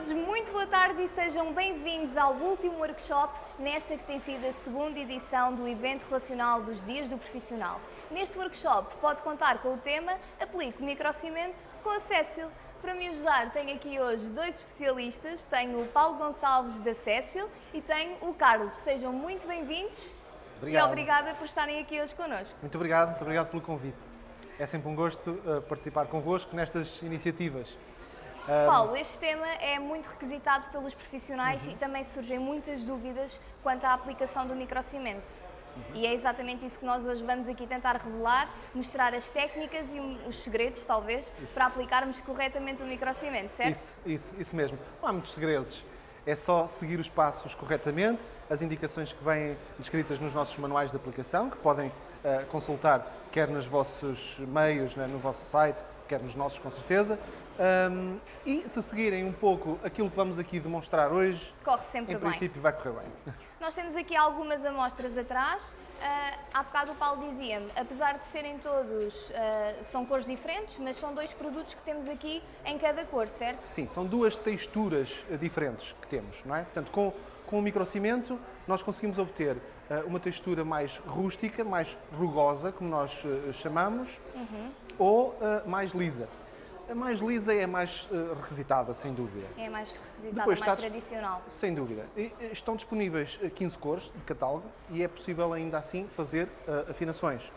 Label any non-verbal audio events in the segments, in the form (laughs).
todos, muito boa tarde e sejam bem-vindos ao último workshop nesta que tem sido a segunda edição do evento relacional dos Dias do Profissional. Neste workshop pode contar com o tema Aplico microcimento com a Cécil. Para me ajudar tenho aqui hoje dois especialistas, tenho o Paulo Gonçalves da Cécil e tenho o Carlos. Sejam muito bem-vindos e obrigada por estarem aqui hoje connosco. Muito obrigado, muito obrigado pelo convite. É sempre um gosto uh, participar convosco nestas iniciativas. Paulo, este tema é muito requisitado pelos profissionais Uhum. e também surgem muitas dúvidas quanto à aplicação do microcimento. Uhum. E é exatamente isso que nós hoje vamos aqui tentar revelar, mostrar as técnicas e os segredos, talvez, para aplicarmos corretamente o microcimento, certo? Isso, isso, isso mesmo. Não há muitos segredos. É só seguir os passos corretamente, as indicações que vêm descritas nos nossos manuais de aplicação, que podem uh, consultar quer nos vossos meios, né, no vosso site, quer nos nossos, com certeza. Um, e se seguirem um pouco aquilo que vamos aqui demonstrar hoje, Corre sempre em bem. princípio vai correr bem. Nós temos aqui algumas amostras atrás. Ah, há bocado o Paulo dizia-me, apesar de serem todos, ah, são cores diferentes, mas são dois produtos que temos aqui em cada cor, certo? Sim, são duas texturas eh, diferentes que temos, não é? Portanto, com, com o microcimento nós conseguimos obter eh, uma textura mais rústica, mais rugosa, como nós chamamos, ou eh, mais lisa. A mais lisa é mais eh, requisitada, sem dúvida. É mais requisitada, Depois mais está- tradicional. Sem dúvida. E, eh, Estão disponíveis eh, 15 cores de catálogo e é possível ainda assim fazer eh, afinações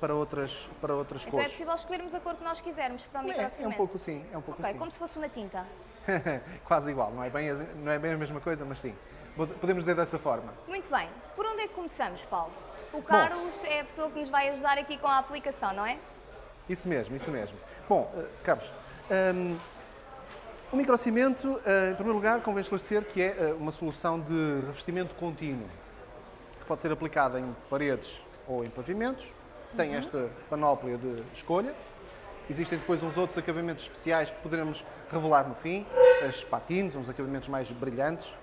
para outras, para outras Então é cores. possível escolhermos a cor que nós quisermos para o É, é microcimento. um pouco assim, é um pouco Ok, assim. como se fosse uma tinta. (laughs) Quase igual, não é, bem, não é bem a mesma coisa, mas sim. Pod- Podemos dizer dessa forma. Muito bem. Por onde é que começamos, Paulo? O Carlos é a pessoa que nos vai ajudar aqui com a aplicação, não é? Isso mesmo, isso mesmo. Bom, eh, Carlos, hum, o microcimento, eh, em primeiro lugar, convém esclarecer que é eh, uma solução de revestimento contínuo, que pode ser aplicada em paredes ou em pavimentos, tem esta panóplia de escolha. Existem depois uns outros acabamentos especiais que poderemos revelar no fim, as patines, uns acabamentos mais brilhantes.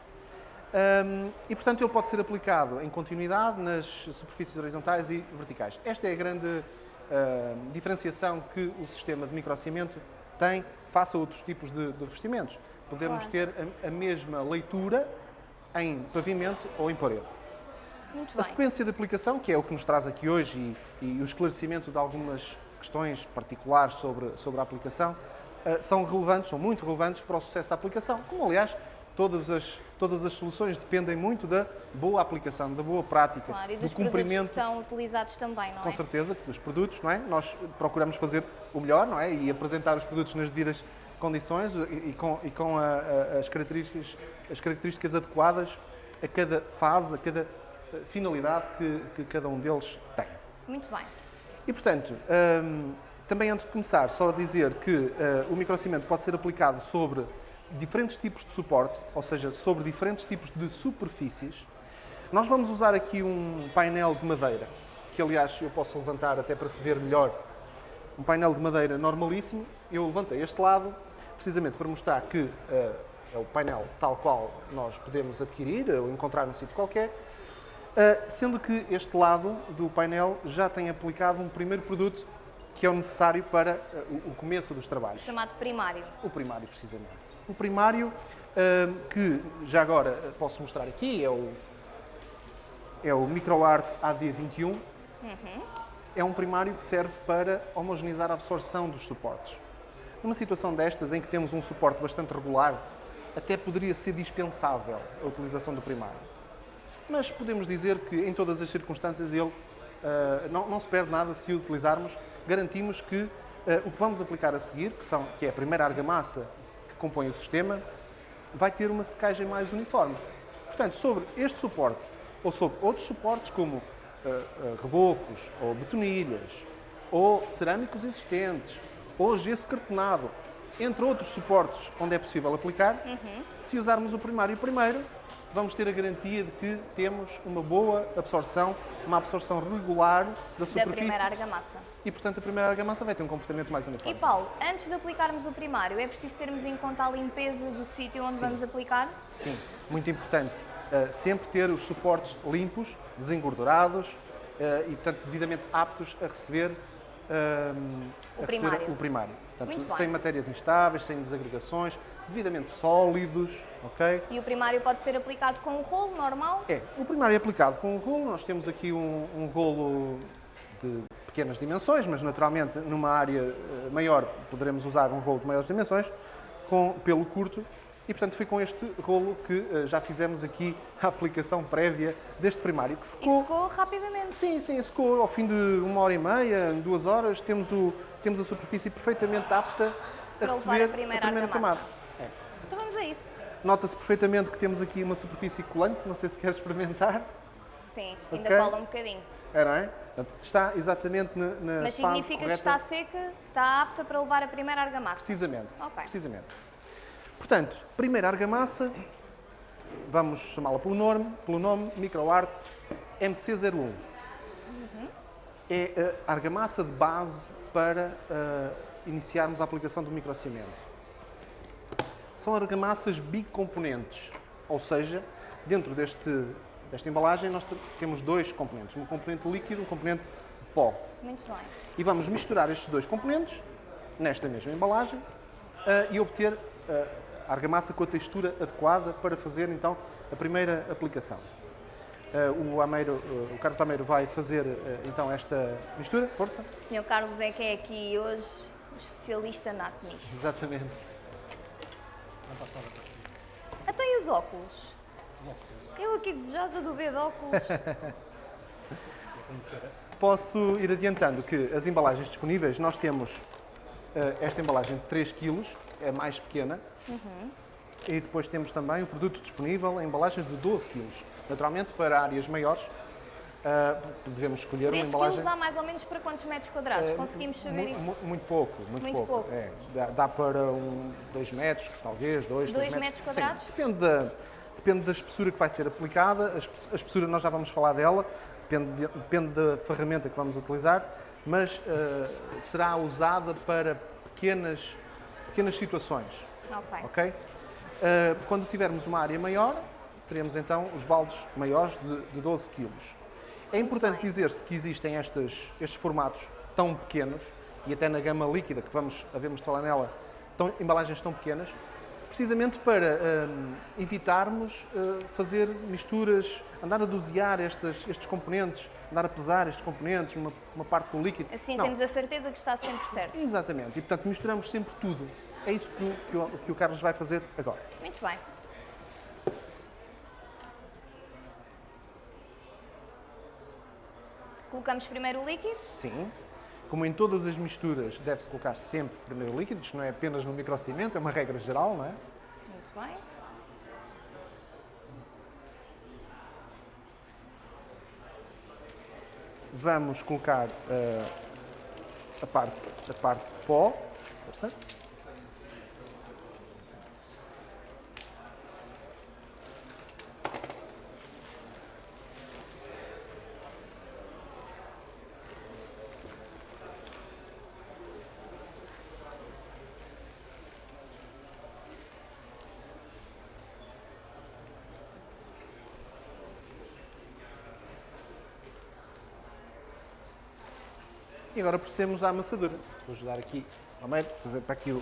Hum, e, portanto, ele pode ser aplicado em continuidade nas superfícies horizontais e verticais. Esta é a grande diferenciação que o sistema de microcimento tem face a outros tipos de, de revestimentos. Podermos Claro. ter a, a mesma leitura em pavimento ou em parede. Muito A bem. sequência de aplicação, que é o que nos traz aqui hoje e, e o esclarecimento de algumas questões particulares sobre, sobre a aplicação, eh, são relevantes, são muito relevantes para o sucesso da aplicação. Como, aliás, todas as, todas as soluções dependem muito da boa aplicação, da boa prática, Claro, e do dos produtos cumprimento, que são utilizados também, não com é? certeza, dos produtos, não é? Nós procuramos fazer o melhor, não é? E apresentar os produtos nas devidas condições e, com, e com a- a- as, características, as características adequadas a cada fase, a cada eh, finalidade que, que cada um deles tem. Muito bem. E, portanto, hum, também antes de começar, só dizer que eh, o microcimento pode ser aplicado sobre diferentes tipos de suporte, ou seja, sobre diferentes tipos de superfícies. Nós vamos usar aqui um painel de madeira, que aliás eu posso levantar até para se ver melhor. Um painel de madeira normalíssimo. Eu levantei este lado, precisamente para mostrar que eh, é o painel tal qual nós podemos adquirir ou encontrar num sítio qualquer. Uh, sendo que este lado do painel já tem aplicado um primeiro produto que é o necessário para uh, o- começo dos trabalhos. Chamado primário. O primário, precisamente. O primário, uh, que já agora uh, posso mostrar aqui, é o, é o MicroArt AD21. É um primário que serve para homogeneizar a absorção dos suportes. Numa situação destas, em que temos um suporte bastante regular, até poderia ser dispensável a utilização do primário. Mas podemos dizer que em todas as circunstâncias ele ah, não, não se perde nada se o utilizarmos. Garantimos que ah, o que vamos aplicar a seguir, que, são, que é a primeira argamassa que compõe o sistema, vai ter uma secagem mais uniforme. Portanto, sobre este suporte ou sobre outros suportes como ah, ah, rebocos ou betonilhas ou cerâmicos existentes ou gesso cartonado, entre outros suportes onde é possível aplicar, se usarmos o primário primeiro, vamos ter a garantia de que temos uma boa absorção, uma absorção regular da Da superfície primeira argamassa. e, portanto, a primeira argamassa vai ter um comportamento mais E uniforme. Paulo, antes de aplicarmos o primário, é preciso termos em conta a limpeza do sítio onde Sim. vamos aplicar? Sim, muito importante. Uh, sempre ter os suportes limpos, desengordurados uh, e, portanto, devidamente aptos a receber hum, O primário. o primário. Portanto, sem matérias instáveis, sem desagregações, devidamente sólidos, ok? E o primário pode ser aplicado com um rolo normal? É, o primário é aplicado com um rolo, nós temos aqui um, um rolo de pequenas dimensões, mas naturalmente numa área eh, maior poderemos usar um rolo de maiores dimensões, com pelo curto, e portanto foi com este rolo que eh, já fizemos aqui a aplicação prévia deste primário, que E secou. secou rapidamente. Sim, sim, secou ao fim de uma hora e meia, duas horas, temos, o, temos a superfície perfeitamente apta a Para levar receber a primeira argamassa. camada. É. Vamos a isso. Nota-se perfeitamente que temos aqui uma superfície colante, não sei se quer experimentar. Sim, ainda Ok. cola um bocadinho. É, não é? Portanto, está exatamente na, na Mas significa que está seca, está apta para levar a primeira argamassa. Precisamente. Ok. Precisamente. Portanto, primeira argamassa, vamos chamá-la pelo nome, pelo nome MicroArt MC01. É a argamassa de base para ah, iniciarmos a aplicação do microcimento. São argamassas bicomponentes, ou seja, dentro deste, desta embalagem nós te- temos dois componentes, um componente líquido e um componente pó. Muito bem. E vamos misturar estes dois componentes nesta mesma embalagem ah, e obter ah, a argamassa com a textura adequada para fazer então a primeira aplicação. Ah, o, Ameiro, ah, o Carlos Ameiro vai fazer ah, então esta mistura, força. O Sr. Carlos é que é aqui hoje especialista nato nisto. Exatamente. Até e os óculos? Eu aqui desejosa do ver de óculos. (laughs) Posso ir adiantando que as embalagens disponíveis, nós temos ah, esta embalagem de 3 kg, é mais pequena, e depois temos também o produto disponível em embalagens de 12 kg. Naturalmente, para áreas maiores, ah, devemos escolher 3 uma embalagem... quilos dá mais ou menos para quantos metros quadrados? eh, Conseguimos saber isso? mu- Muito pouco, muito, Muito pouco. pouco. É, dá, dá para 2 metros, talvez, 2, Dois metros quadrados? Sim, depende da, depende da espessura que vai ser aplicada. A, espe- a espessura nós já vamos falar dela, depende, de- depende da ferramenta que vamos utilizar, mas ah, será usada para pequenas, pequenas situações. Ok. Ok? Uh, quando tivermos uma área maior, teremos então os baldes maiores de, de 12 kg. É importante dizer-se que existem estes, estes formatos tão pequenos, e até na gama líquida, que vamos, havemos de falar nela, tão, embalagens tão pequenas, precisamente para hum, evitarmos uh, fazer misturas, andar a dosear estas, estes componentes, andar a pesar estes componentes, uma, uma parte do líquido. Assim Não. temos a certeza que está sempre certo. Exatamente, e portanto misturamos sempre tudo. É isso que o, que o, que o Carlos vai fazer agora. Muito bem. Colocamos primeiro o líquido. Sim. Como em todas as misturas, deve-se colocar sempre primeiro o líquido, isto não é apenas no microcimento, é uma regra geral, não é? Muito bem. Vamos colocar eh, a, parte, a parte de pó. Força. E agora procedemos à amassadura. Vou ajudar aqui ao meio, fazer para aqui o,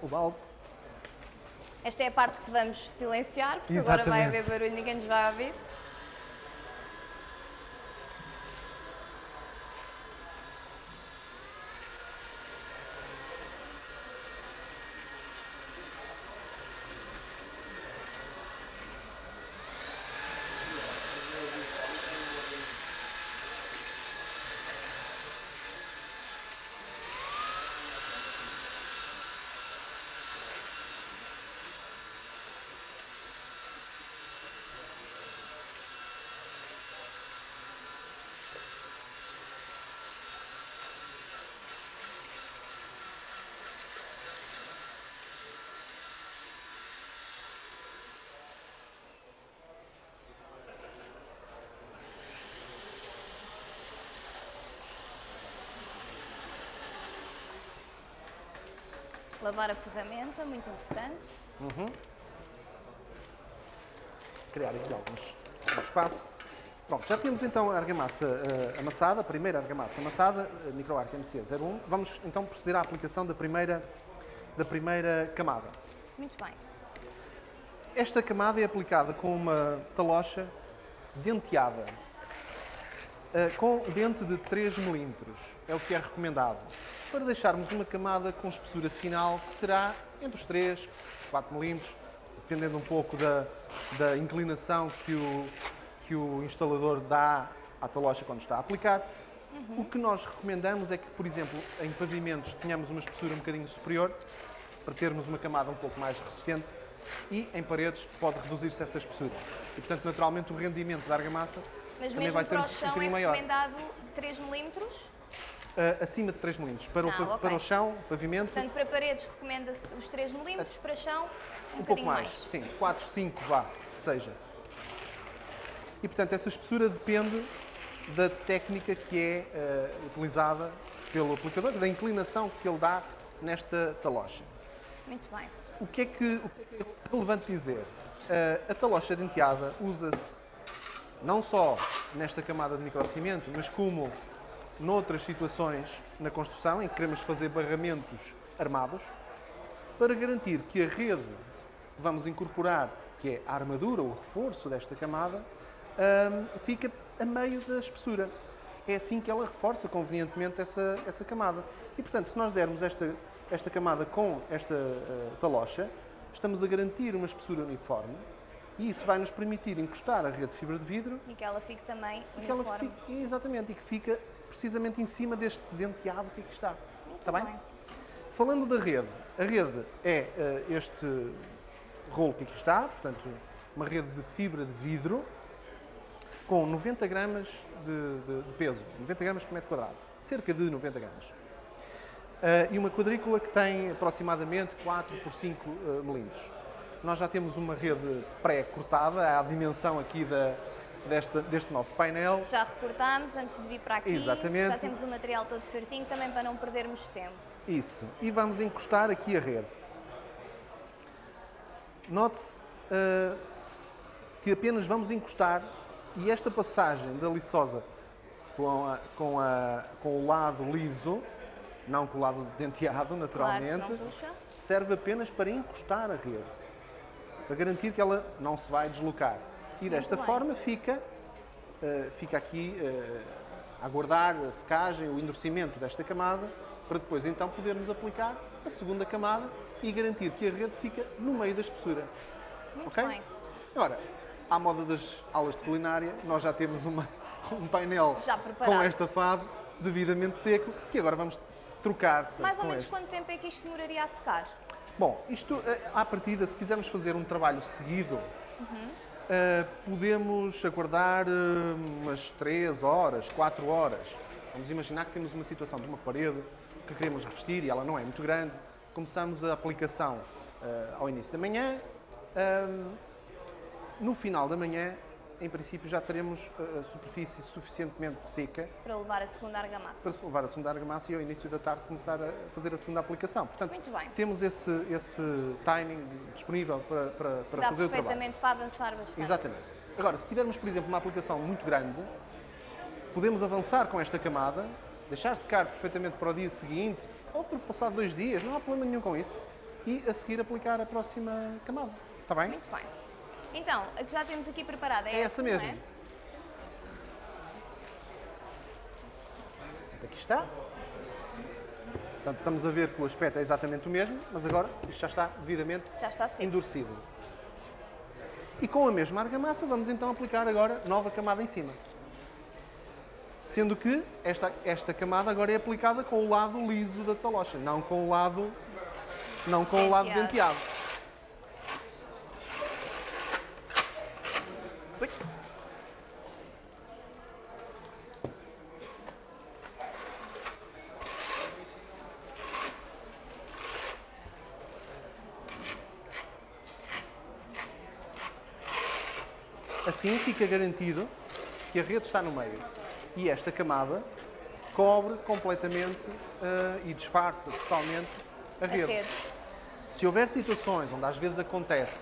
o balde. Esta é a parte que vamos silenciar, porque agora vai Exatamente. haver barulho, ninguém nos vai ouvir. Lavar a ferramenta, muito importante. Criar aqui alguns, algum espaço. Pronto, já temos então a argamassa uh, amassada, a primeira argamassa amassada, uh, MicroArc MC01. Vamos então proceder à aplicação da primeira, da primeira camada. Muito bem. Esta camada é aplicada com uma talocha denteada, uh, com dente de 3 mm, é o que é recomendado, para deixarmos uma camada com espessura final que terá entre os 3 e 4 mm, dependendo um pouco da, da inclinação que o, que o instalador dá à talocha quando está a aplicar. Uhum. O que nós recomendamos é que, por exemplo, em pavimentos tenhamos uma espessura um bocadinho superior, para termos uma camada um pouco mais resistente, e em paredes pode reduzir-se essa espessura. E, portanto, naturalmente, o rendimento da argamassa Mas também vai ser um, um bocadinho é maior. recomendado 3 mm? Uh, acima de 3 mm. Para, ah, o, okay. para o chão, pavimento... Portanto, para paredes recomenda-se os 3 mm, para chão um, um pouco mais. mais. Sim, 4, 5, vá, seja. E, portanto, essa espessura depende da técnica que é uh, utilizada pelo aplicador, da inclinação que ele dá nesta talocha. Muito bem. O que é que, o que é relevante dizer? Uh, a talocha denteada usa-se não só nesta camada de microcimento, mas como noutras situações na construção em que queremos fazer barramentos armados, para garantir que a rede que vamos incorporar, que é a armadura, o reforço desta camada, um, fica a meio da espessura. É assim que ela reforça convenientemente essa, essa camada. E, portanto, se nós dermos esta, esta camada com esta uh, talocha, estamos a garantir uma espessura uniforme e isso vai nos permitir encostar a rede de fibra de vidro. E que ela fique também uniforme. Fique, exatamente, e que fica precisamente em cima deste denteado que aqui está. Muito está bem? bem? Falando da rede, a rede é uh, este rolo que aqui está, portanto, uma rede de fibra de vidro com 90 gramas de, de, de peso, 90 gramas por metro quadrado, cerca de 90 gramas. Uh, e uma quadrícula que tem aproximadamente 4 por 5 uh, milímetros. Nós já temos uma rede pré-cortada, à dimensão aqui da, desta, deste nosso painel. Já recortámos antes de vir para aqui. Exatamente. Já temos o material todo certinho, também para não perdermos tempo. Isso. E vamos encostar aqui a rede. Note-se uh, que apenas vamos encostar e esta passagem da liçosa com, a, com, a, com o lado liso, não com o lado denteado, naturalmente, claro, serve apenas para encostar a rede, para garantir que ela não se vai deslocar. E desta forma fica, uh, fica aqui uh, a aguardar a secagem, o endurecimento desta camada, para depois então podermos aplicar a segunda camada e garantir que a rede fica no meio da espessura. Muito okay? bem. Agora, à moda das aulas de culinária, nós já temos uma, (laughs) um painel com esta fase devidamente seco, que agora vamos trocar. Mais ou menos este. quanto tempo é que isto demoraria a secar? Bom, isto, eh, à partida, se quisermos fazer um trabalho seguido, uhum. Uh, podemos aguardar uh, umas 3 horas, 4 horas. Vamos imaginar que temos uma situação de uma parede que queremos revestir e ela não é muito grande. Começamos a aplicação uh, ao início da manhã. no final da manhã, em princípio, já teremos a superfície suficientemente seca para levar a segunda argamassa. Para levar a segunda argamassa e ao início da tarde começar a fazer a segunda aplicação. Portanto, Muito bem. temos esse, esse timing disponível para, para, para Dá fazer o trabalho. perfeitamente para avançar bastante. Exatamente. Agora, se tivermos, por exemplo, uma aplicação muito grande, podemos avançar com esta camada, deixar secar perfeitamente para o dia seguinte ou por passar dois dias, não há problema nenhum com isso, e a seguir aplicar a próxima camada. Está bem? Muito bem. Então, a que já temos aqui preparada é, é essa mesmo. É? Aqui está. Portanto, estamos a ver que o aspecto é exatamente o mesmo, mas agora isto já está devidamente já está seco. endurecido. E com a mesma argamassa vamos então aplicar agora nova camada em cima. Sendo que esta, esta camada agora é aplicada com o lado liso da talocha, não com o lado, não com o lado denteado. Ui. Assim fica garantido que a rede está no meio. E esta camada cobre completamente uh, e disfarça totalmente a rede. rede. Se houver situações onde às vezes acontece,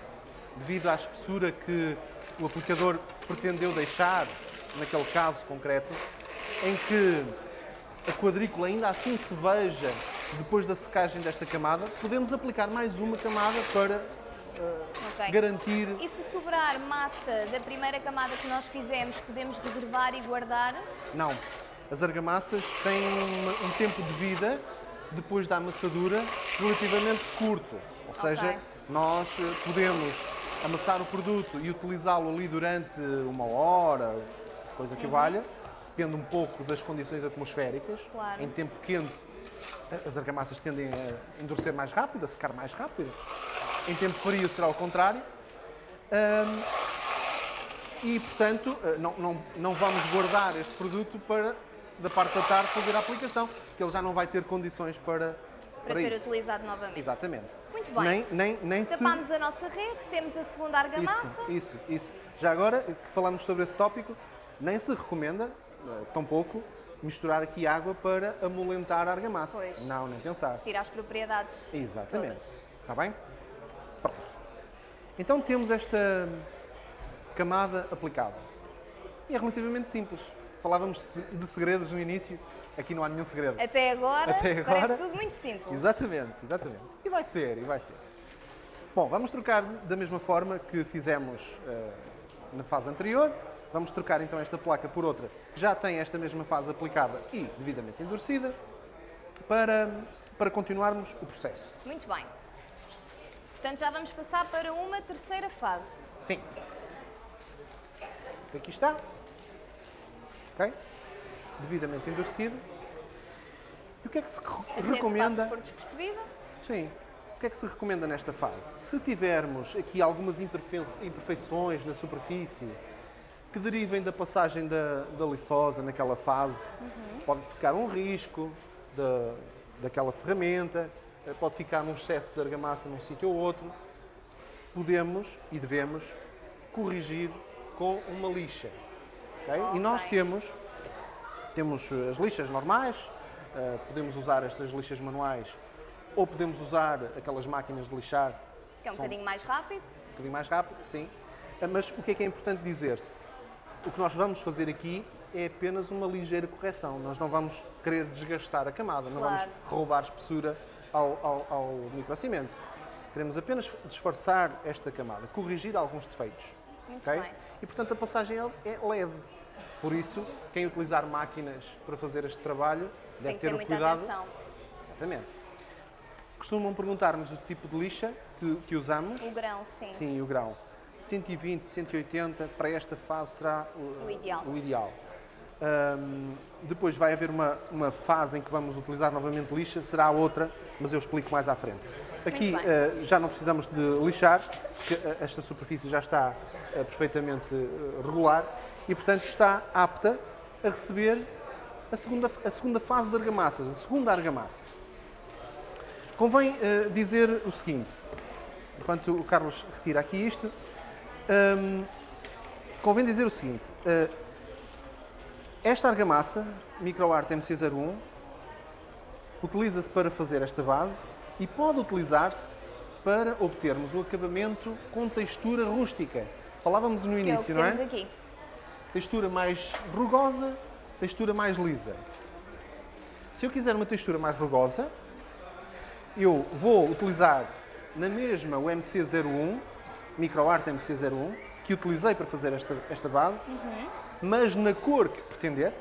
devido à espessura que o aplicador pretendeu deixar, naquele caso concreto, em que a quadrícula ainda assim se veja depois da secagem desta camada, podemos aplicar mais uma camada para uh, okay. garantir... E se sobrar massa da primeira camada que nós fizemos, podemos reservar e guardar? Não. As argamassas têm um, um tempo de vida, depois da amassadura, relativamente curto. Ou seja, okay. nós eh, podemos amassar o produto e utilizá-lo ali durante uma hora, coisa que uhum. valha, depende um pouco das condições atmosféricas. Claro. Em tempo quente, as argamassas tendem a endurecer mais rápido, a secar mais rápido. Em tempo frio será o contrário. Um, e, portanto, eh, não, não, não vamos guardar este produto para, da parte da tarde, fazer a aplicação, porque ele já não vai ter condições para, para, para ser isso. utilizado novamente. Exatamente. Muito bem. Nem, nem, nem Tapámos se... a nossa rede, temos a segunda argamassa. Isso, isso, isso. Já agora que falamos sobre esse tópico, nem se recomenda, eh, tão pouco, misturar aqui água para amolentar a argamassa. Pois. Não, nem pensar. Tirar as propriedades. Exatamente. Todas. Está bem? Pronto. Então temos esta camada aplicada. E é relativamente simples. Falávamos de segredos no início, aqui não há nenhum segredo. Até agora, Até agora parece tudo muito simples. Exatamente, exatamente. E vai ser, e vai ser. Bom, vamos trocar da mesma forma que fizemos uh, na fase anterior. Vamos trocar então esta placa por outra que já tem esta mesma fase aplicada e devidamente endurecida para, para continuarmos o processo. Muito bem. Portanto, já vamos passar para uma terceira fase. Sim. Aqui está. Ok? Devidamente endurecido. E o que é que se A recomenda? por despercebida. Sim. O que é que se recomenda nesta fase? Se tivermos aqui algumas imperfeições na superfície, que derivem da passagem da, da liçosa naquela fase. Uhum. Pode ficar um risco da, daquela ferramenta, eh, pode ficar um excesso de argamassa num sítio ou outro. Podemos e devemos corrigir com uma lixa. Okay? Okay. E nós temos, temos as lixas normais, uh, podemos usar estas lixas manuais ou podemos usar aquelas máquinas de lixar. Que é um bocadinho mais rápido. Um bocadinho mais rápido, sim. Eh, mas o que é que é importante dizer-se? O que nós vamos fazer aqui é apenas uma ligeira correção. Nós não vamos querer desgastar a camada, não claro. vamos roubar espessura ao, ao, ao microcimento. Queremos apenas disfarçar esta camada, corrigir alguns defeitos. Muito okay? bem. E, portanto, a passagem é, é leve. Por isso, quem utilizar máquinas para fazer este trabalho deve ter, ter, o cuidado. Atenção. Exatamente. Costumam perguntar-nos o tipo de lixa que, que usamos. O grão, sim. Sim, o grão. 120, 180, para esta fase será o, o ideal. O ideal. Um, depois vai haver uma, uma fase em que vamos utilizar novamente lixa, será outra, mas eu explico mais à frente. Aqui uh, já não precisamos de lixar, porque uh, esta superfície já está uh, perfeitamente regular e, portanto, está apta a receber a segunda, a segunda fase de argamassas, a segunda argamassa. Convém dizer o seguinte, enquanto o Carlos retira aqui isto, Hum, convém dizer o seguinte, uh, esta argamassa, MicroArt MC01, utiliza-se para fazer esta base e pode utilizar-se para obtermos o acabamento com textura rústica. Falávamos no início, é o que não é? aqui. Textura mais rugosa, textura mais lisa. Se eu quiser uma textura mais rugosa, eu vou utilizar na mesma o MC01 MicroArt MC01, que utilizei para fazer esta, esta base, uhum. mas na cor que pretender.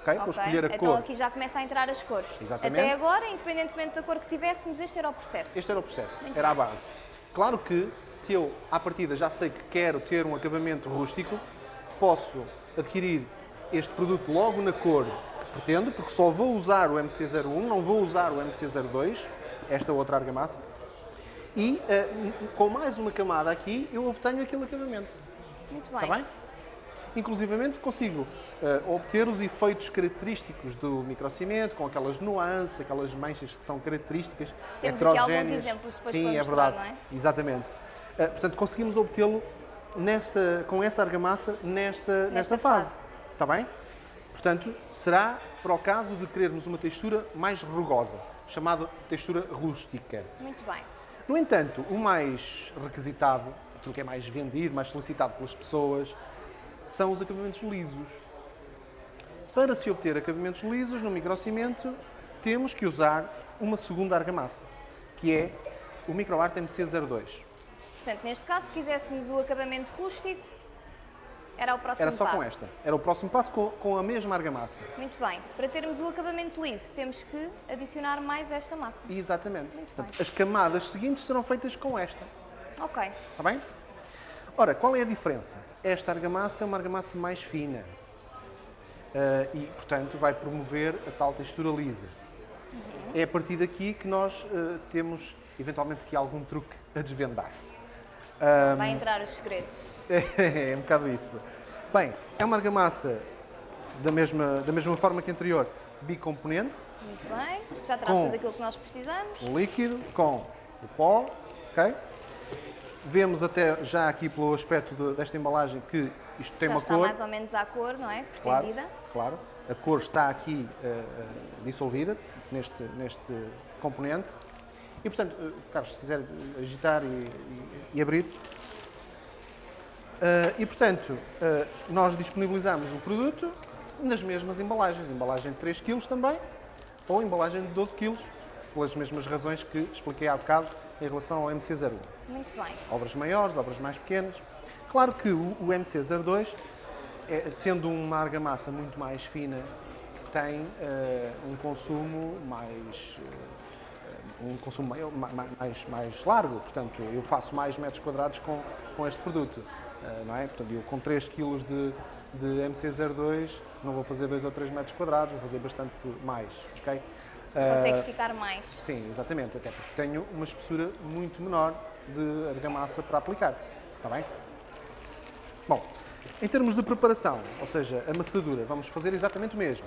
Okay? Vou escolher a então cor. Então aqui já começa a entrar as cores. Exatamente. Até agora, independentemente da cor que tivéssemos, este era o processo. Este era o processo, Muito era bem. a base. Claro que, se eu, à partida, já sei que quero ter um acabamento rústico, posso adquirir este produto logo na cor que pretendo, porque só vou usar o MC01, não vou usar o MC02, esta outra argamassa, e uh, com mais uma camada aqui eu obtenho aquele acabamento. Muito bem. Está bem? Inclusivamente consigo uh, obter os efeitos característicos do microcimento, com aquelas nuances, aquelas manchas que são características, Temos aqui alguns exemplos depois Sim, para é mostrar, verdade. não é? Exatamente. Uh, portanto, conseguimos obtê-lo com essa argamassa nesta, nesta, nesta fase. fase. Está bem? Portanto, será para o caso de querermos uma textura mais rugosa, chamada textura rústica. Muito bem. No entanto, o mais requisitado, aquilo que é mais vendido, mais solicitado pelas pessoas, são os acabamentos lisos. Para se obter acabamentos lisos no microcimento, temos que usar uma segunda argamassa, que é o MicroArt MC02. Portanto, neste caso, se quiséssemos o acabamento rústico, era o próximo Era só passo. com esta. Era o próximo passo com, com a mesma argamassa. Muito bem. Para termos o acabamento liso, temos que adicionar mais esta massa. Exatamente. Muito Portanto, bem. as camadas seguintes serão feitas com esta. Ok. Está bem? Ora, qual é a diferença? Esta argamassa é uma argamassa mais fina Ah, e, portanto, vai promover a tal textura lisa. É a partir daqui que nós ah, temos, eventualmente, aqui algum truque a desvendar. Vai entrar os segredos. (laughs) É, um bocado isso. Bem, é uma argamassa da mesma, da mesma forma que a anterior, bicomponente, Muito bem. Já traz tudo aquilo que nós precisamos. o líquido com o pó, ok? Vemos até já aqui pelo aspecto de- desta embalagem que isto tem Já uma está cor. mais ou menos à cor, não é? Claro, Pretendida. claro. A cor está aqui eh, eh, dissolvida neste, neste componente. E, portanto, eh, Carlos, se quiser agitar e, e- e abrir. Eh, e, portanto, eh, nós disponibilizamos o produto nas mesmas embalagens. Embalagem de 3 kg também, ou embalagem de 12 kg, pelas mesmas razões que expliquei há bocado em relação ao MC01 Muito bem. obras maiores, obras mais pequenas. Claro que o, o MC02, é, sendo uma argamassa muito mais fina, tem eh, um consumo mais eh, um consumo maior, ma- ma- mais, mais largo, portanto eu faço mais metros quadrados com, com este produto, eh, não é? Portanto eu com 3 kg de, de MC02 não vou fazer 2 ou 3 metros quadrados, vou fazer bastante mais, ok? Eh, Consegue esticar mais. Sim, exatamente, até porque tenho uma espessura muito menor de argamassa para aplicar. Está bem? Bom, em termos de preparação, ou seja, amassadura, vamos fazer exatamente o mesmo.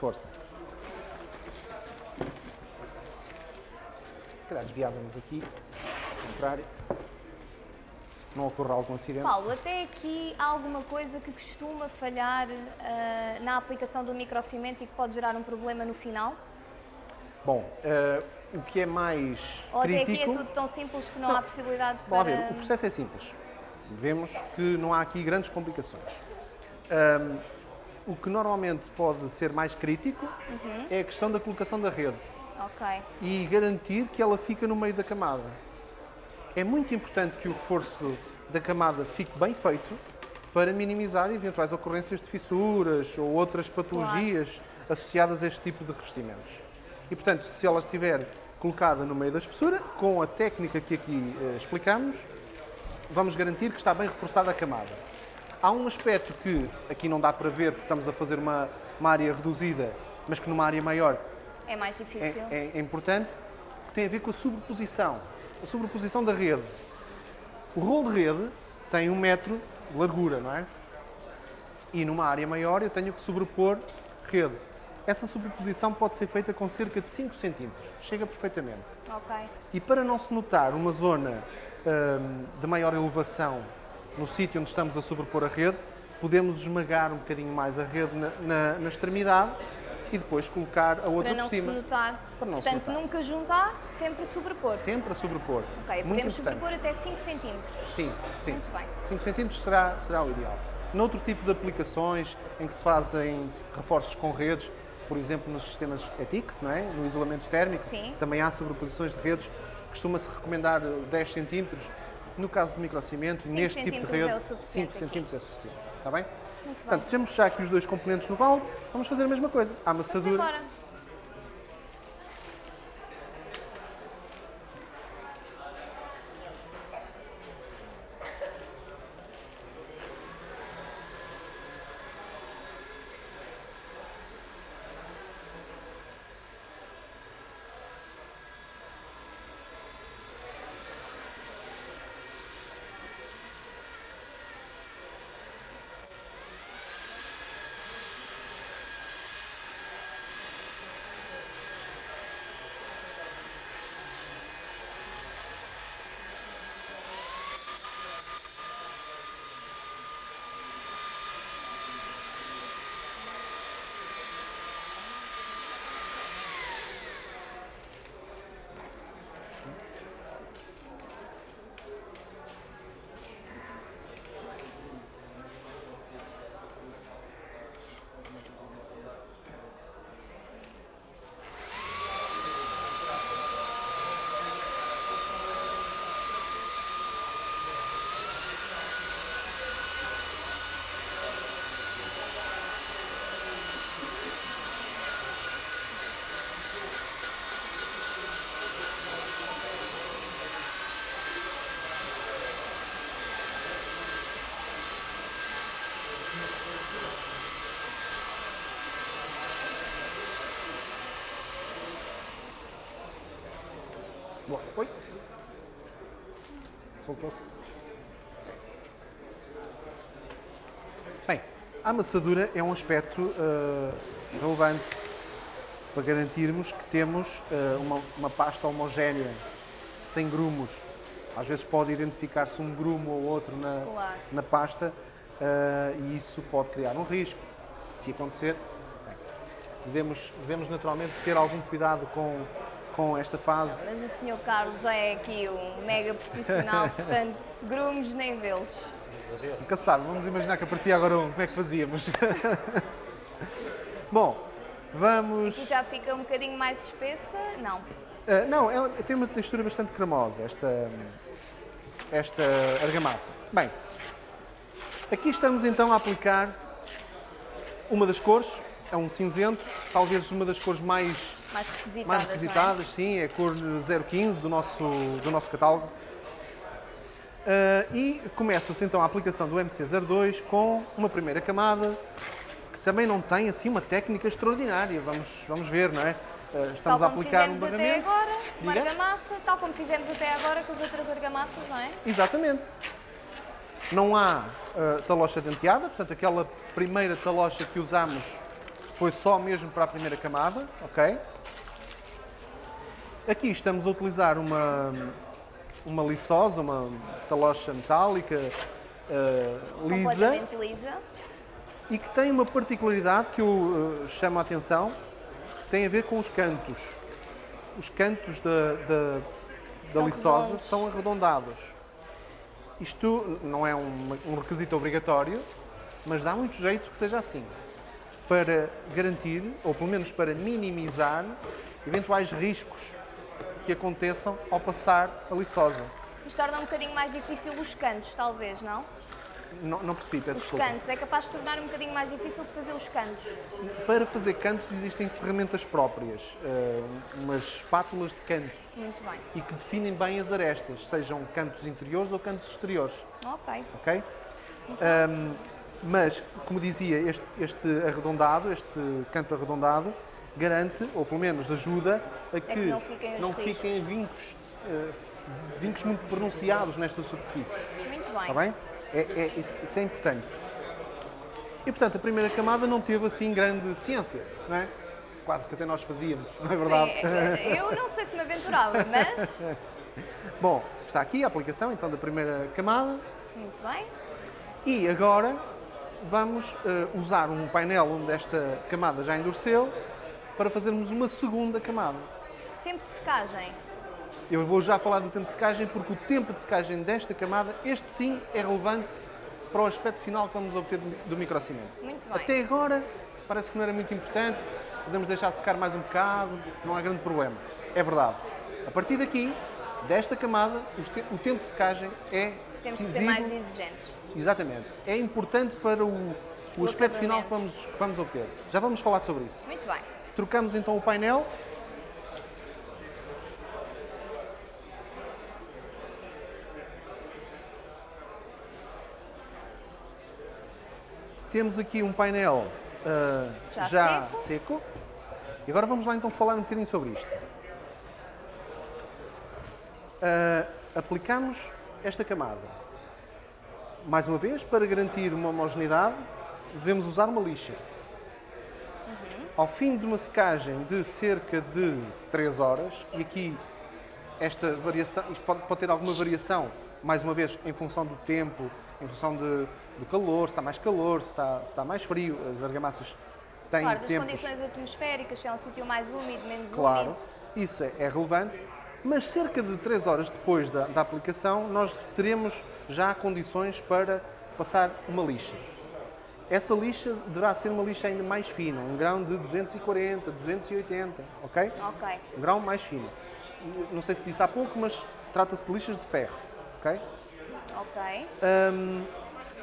Força. Calhar desviávamos aqui, ao contrário. Não ocorra algum acidente. Paulo, até aqui há alguma coisa que costuma falhar ah, na aplicação do microcimento e que pode gerar um problema no final? Bom, eh, o que é mais Ou até crítico... aqui é tudo tão simples que não, Não. há possibilidade para... ver, o processo é simples. Vemos que não há aqui grandes complicações. Ahm, o que normalmente pode ser mais crítico Uhum. é a questão da colocação da rede Ok. e garantir que ela fica no meio da camada. É muito importante que o reforço da camada fique bem feito para minimizar eventuais ocorrências de fissuras ou outras patologias associadas a este tipo de revestimentos. E, portanto, se ela estiver colocada no meio da espessura, com a técnica que aqui eh, explicamos, vamos garantir que está bem reforçada a camada. Há um aspecto que aqui não dá para ver porque estamos a fazer uma, uma área reduzida, mas que numa área maior É mais difícil. é, é- importante, que tem a ver com a sobreposição. A sobreposição da rede. O rolo de rede tem um metro de largura, não é? E numa área maior eu tenho que sobrepor rede. Essa sobreposição pode ser feita com cerca de 5 centímetros. Chega perfeitamente. Ok. E para não se notar uma zona hum, de maior elevação no sítio onde estamos a sobrepor a rede, podemos esmagar um bocadinho mais a rede na, na- na extremidade e depois colocar a outra Para não por cima. se notar. Para não se Portanto, notar. nunca juntar, sempre sobrepor. Sempre a sobrepor. Ok, Muito podemos importante. sobrepor até 5 centímetros. Sim, sim. Muito bem. 5 centímetros será, será o ideal. Noutro tipo de aplicações em que se fazem reforços com redes, por exemplo, nos sistemas ETICS, não é? no isolamento térmico, Sim. também há sobreposições de redes. Costuma-se recomendar 10 centímetros. No caso do microcimento, neste tipo de centímetros rede, é o suficiente 5 aqui. centímetros é suficiente. Está bem? Muito bem. Portanto, temos já aqui os dois componentes no balde. Vamos fazer a mesma coisa. A amassadura. Soltou-se. Bem, a amassadura é um aspecto eh, relevante para garantirmos que temos eh, uma, uma pasta homogénea, sem grumos. Às vezes pode identificar-se um grumo ou outro na, Claro. na pasta eh, e isso pode criar um risco. Se acontecer, bem, devemos, devemos naturalmente ter algum cuidado com, com esta fase. Mas o Sr. Carlos já é aqui um mega profissional, (laughs) portanto, grumos nem vê-los. Nunca sabe, vamos imaginar que aparecia agora um, como é que fazíamos? (laughs) Bom, vamos. E já fica um bocadinho mais espessa? Não. Ah, não, ela tem uma textura bastante cremosa, esta, esta argamassa. Bem, aqui estamos então a aplicar uma das cores, é um cinzento, talvez uma das cores mais, Mais requisitadas, mais é? requisitadas, sim, é a cor 015 do nosso, do nosso catálogo. Ah, e começa-se então a aplicação do MC02 com uma primeira camada que também não tem assim uma técnica extraordinária, vamos, vamos ver, não é? Ah, estamos Tal a como aplicar um fizemos até barramento. agora, uma argamassa, tal como fizemos até agora com as outras argamassas, não é? Exatamente. Não há ah, talocha denteada, portanto, aquela primeira talocha que usamos foi só mesmo para a primeira camada, ok? Aqui estamos a utilizar uma, uma liçosa, uma talocha metálica ah, lisa lisa. e que tem uma particularidade que eu ah, chamo a atenção, que tem a ver com os cantos. Os cantos da, da, da São liçosa redondos. são arredondados. Isto não é um, um requisito obrigatório, mas dá muito jeito que seja assim. Para garantir, ou pelo menos para minimizar, eventuais riscos que aconteçam ao passar a liçosa. Isto torna um bocadinho mais difícil os cantos, talvez, não? Não, não percebi, peço Os desculpa. cantos. É capaz de tornar um bocadinho mais difícil de fazer os cantos. Para fazer cantos existem ferramentas próprias, eh, umas espátulas de canto Muito bem. e que definem bem as arestas, sejam cantos interiores ou cantos exteriores, Ok. ok? Ahm, mas, como dizia, este, este arredondado, este canto arredondado, garante, ou pelo menos ajuda, a que, É que não fiquem não fiquem vincos, eh, vincos muito pronunciados nesta superfície. Muito bem. Está bem? É, é- isso, é importante. E portanto, a primeira camada não teve assim grande ciência, não é? Quase que até nós fazíamos, não é verdade? Sim, é- eu não sei se me aventurava, mas (laughs) Bom, está aqui a aplicação então da primeira camada muito bem. e agora vamos eh, usar um painel onde esta camada já endureceu para fazermos uma segunda camada. Tempo de secagem. Eu vou já falar do tempo de secagem porque o tempo de secagem desta camada, este sim é relevante para o aspecto final que vamos obter do microcimento. Muito bem. Até agora parece que não era muito importante, podemos deixar secar mais um bocado, não há grande problema. É verdade. A partir daqui, desta camada, o tempo de secagem é Temos que ser mais exigentes. Exatamente. É importante para o, o aspecto final que vamos, que vamos obter. Já vamos falar sobre isso. Muito bem. Trocamos então o painel. Temos aqui um painel ah, Já já, seco. seco. E agora vamos lá então falar um bocadinho sobre isto. Ah, aplicamos esta camada. Mais uma vez, para garantir uma homogeneidade, devemos usar uma lixa. Ao fim de uma secagem de cerca de 3 horas, e aqui esta variação, isto pode, pode ter alguma variação, mais uma vez, em função do tempo, em função de- do calor, se está mais calor, se está, se está mais frio, as argamassas têm Claro, das tempos... condições atmosféricas, se é um sítio mais úmido, menos Claro, úmido. isso é, é relevante, mas cerca de 3 horas depois da, da aplicação, nós teremos já condições para passar uma lixa. Essa lixa deverá ser uma lixa ainda mais fina, um grão de 240, 280, ok? Ok. Um grão mais fino. Não sei se disse há pouco, mas trata-se de lixas de ferro, ok? Ok. Hum,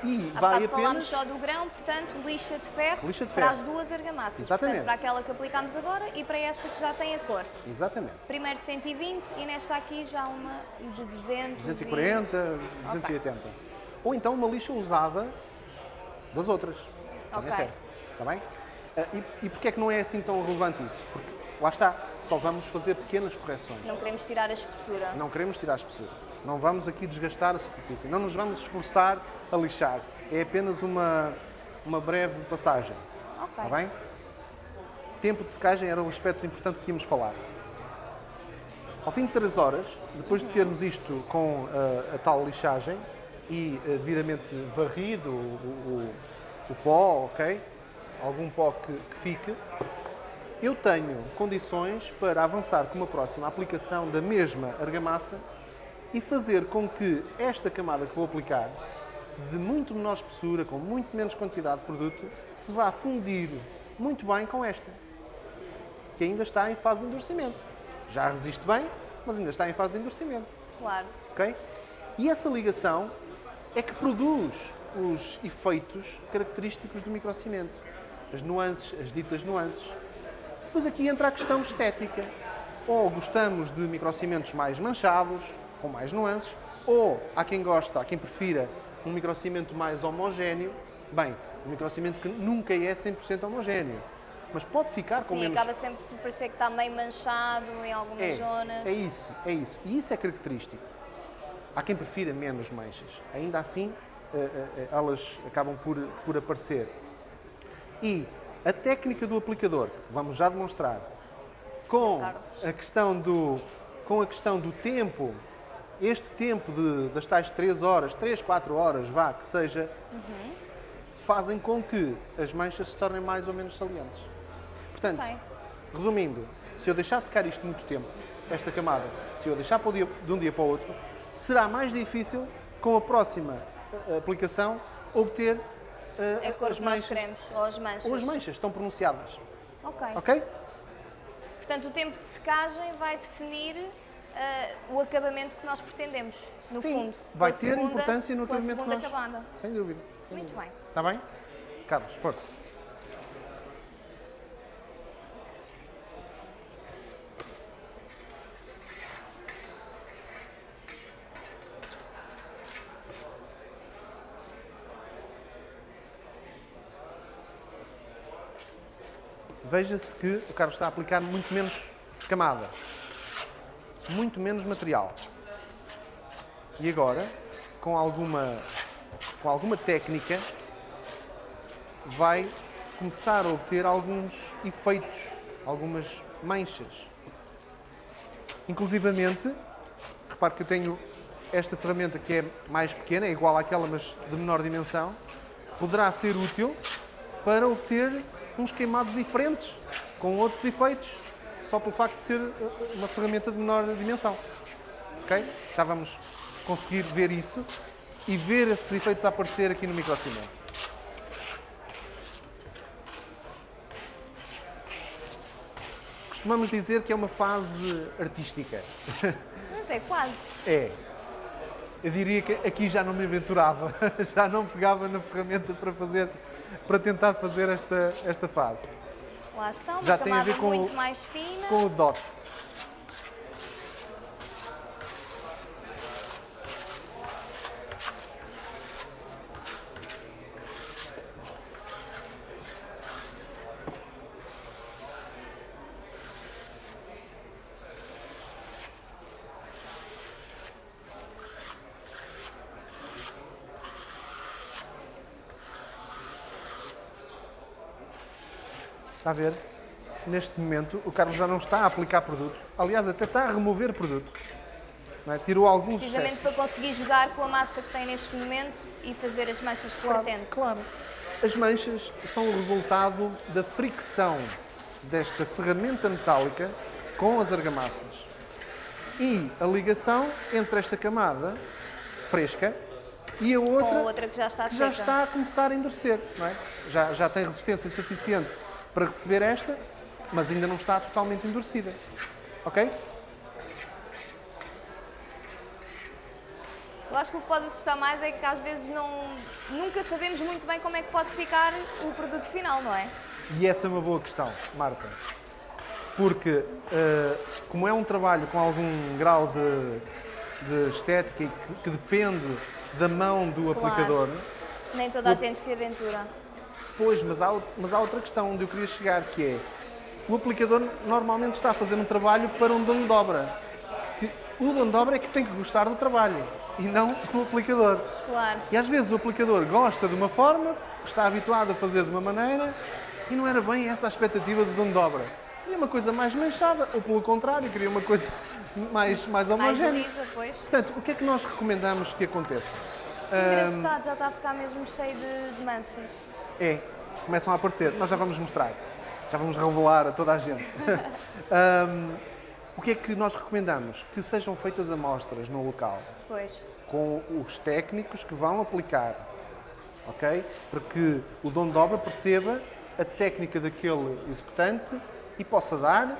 e Há vai bocado falámos apenas... só do grão, portanto, lixa de ferro, Lixa de para ferro. as duas argamassas. Exatamente. Portanto, para aquela que aplicámos agora e para esta que já tem a cor. Exatamente. Primeiro 120 e nesta aqui já uma de 200 240, 280. Ou então uma lixa usada das outras. Também Ok. serve. Está bem? Ah, E, e porquê é que não é assim tão relevante isso? Porque lá está, só vamos fazer pequenas correções. Não queremos tirar a espessura. Não queremos tirar a espessura. Não vamos aqui desgastar a superfície. Não nos vamos esforçar a lixar. É apenas uma, uma breve passagem. Ok. Está bem? Tempo de secagem era um aspecto importante que íamos falar. Ao fim de 3 horas, depois de termos isto com uh, a tal lixagem e uh, devidamente varrido o, o, o, pó, ok? Algum pó que, que fique, eu tenho condições para avançar com uma próxima aplicação da mesma argamassa e fazer com que esta camada que vou aplicar, de muito menor espessura, com muito menos quantidade de produto, se vá fundir muito bem com esta, que ainda está em fase de endurecimento. Já resiste bem, mas ainda está em fase de endurecimento. Claro. Ok? E essa ligação é que produz os efeitos característicos do microcimento. As nuances, as ditas nuances. Depois aqui entra a questão estética. Ou gostamos de microcimentos mais manchados, com mais nuances, ou há quem gosta, há quem prefira um microcimento mais homogéneo. Bem, um microcimento que nunca é 100% homogéneo, mas pode ficar com Sim, menos... acaba sempre por parecer que está meio manchado em algumas é, zonas. É isso, é isso. E isso é característico. Há quem prefira menos manchas. Ainda assim, uh, uh, elas acabam por, por aparecer. E a técnica do aplicador, vamos já demonstrar, com a questão do, com a questão do tempo, este tempo de, das tais 3 horas, 3, 4 horas, vá, que seja, uhum. fazem com que as manchas se tornem mais ou menos salientes. Portanto, resumindo, se eu deixar secar isto muito tempo, esta camada, se eu deixar dia, de um dia para o outro, será mais difícil, com a próxima eh, aplicação, obter uh, é cor as manchas. queremos, ou as manchas. Ou as manchas, estão pronunciadas. Ok. Ok? Portanto, o tempo de secagem vai definir uh, o acabamento que nós pretendemos, no Sim, fundo. vai ter segunda, importância no acabamento que nós... acabada. Sem dúvida. Sem Muito dúvida. bem. Está bem? Carlos, força. veja-se que o Carlos está a aplicar muito menos camada, muito menos material. E agora, com alguma, com alguma técnica, vai começar a obter alguns efeitos, algumas manchas. Inclusivamente, repare que eu tenho esta ferramenta que é mais pequena, é igual àquela, mas de menor dimensão, poderá ser útil para obter uns queimados diferentes, com outros efeitos, só pelo facto de ser eh, uma ferramenta de menor dimensão. Ok? Já vamos conseguir ver isso e ver esses efeitos a aparecer aqui no microcimento. Costumamos dizer que é uma fase artística. Mas é quase. É. Eu diria que aqui já não me aventurava, (laughs) já não pegava na ferramenta para fazer para tentar fazer esta, esta fase. Lá está, uma Já camada muito mais fina. Com o dot. Está a ver? Neste momento, o Carlos já não está a aplicar produto. Aliás, até está a remover produto. É? Tirou alguns Precisamente excessos. para conseguir jogar com a massa que tem neste momento e fazer as manchas que claro, pretende. Claro. As manchas são o resultado da fricção desta ferramenta metálica com as argamassas. E a ligação entre esta camada fresca e a outra, a outra que já está, que já está a começar a endurecer. É? já, já tem resistência suficiente para receber esta, mas ainda não está totalmente endurecida. Ok? Eu acho que o que pode assustar mais é que às vezes não, nunca sabemos muito bem como é que pode ficar o produto final, não é? E essa é uma boa questão, Marta. Porque, uh, como é um trabalho com algum grau de, de estética e que, que, depende da mão do claro. aplicador. Nem toda a gente se aventura. Pois, mas há, mas há outra questão onde eu queria chegar, que é o aplicador normalmente está a fazer um trabalho para um dono de obra. O dono de obra é que tem que gostar do trabalho e não o aplicador. Claro. E às vezes o aplicador gosta de uma forma, está habituado a fazer de uma maneira e não era bem essa a expectativa do dono de obra. Queria uma coisa mais manchada, ou pelo contrário, queria uma coisa mais, mais Mais homogénea. lisa, pois. Portanto, o que é que nós recomendamos que aconteça? Engraçado, já está a ficar mesmo cheio de, de manchas. É, começam a aparecer. Nós já vamos mostrar. Já vamos revelar a toda a gente. (laughs) Ahm, o que é que nós recomendamos? Que sejam feitas amostras no local, Pois. com os técnicos que vão aplicar, ok? Para que o dono de obra perceba a técnica daquele executante e possa dar,